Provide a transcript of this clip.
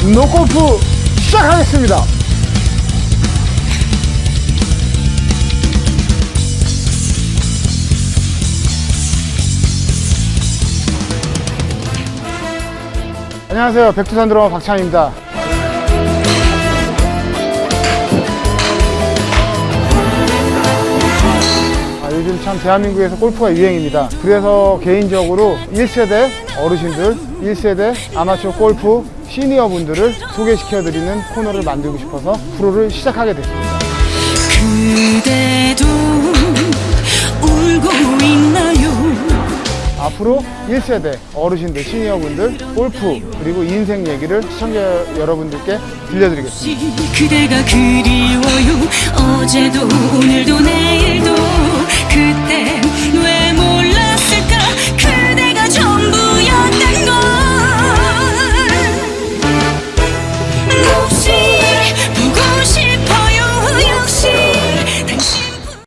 분노 골프 시작하겠습니다. 안녕하세요. 백두산 드러머 박찬입니다. 아, 요즘 참 대한민국에서 골프가 유행입니다. 그래서 개인적으로 1세대 어르신들, 1세대 아마추어 골프 시니어 분들을 소개시켜드리는 코너를 만들고 싶어서 프로를 시작하게 됐습니다. 그대도 울고 있나요 앞으로 1세대 어르신들, 시니어 분들, 골프, 그리고 인생 얘기를 시청자 여러분들께 들려드리겠습니다.